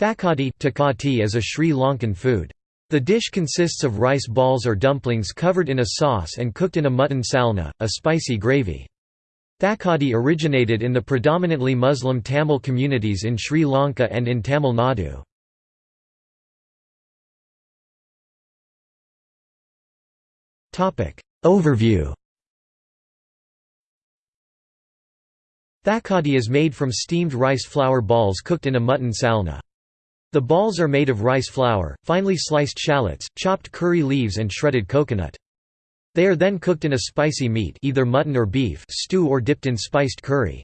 Thakati is a Sri Lankan food. The dish consists of rice balls or dumplings covered in a sauce and cooked in a mutton salna, a spicy gravy. Thakati originated in the predominantly Muslim Tamil communities in Sri Lanka and in Tamil Nadu. Overview Thakati is made from steamed rice flour balls cooked in a mutton salna. The balls are made of rice flour, finely sliced shallots, chopped curry leaves and shredded coconut. They are then cooked in a spicy meat either mutton or beef stew or dipped in spiced curry.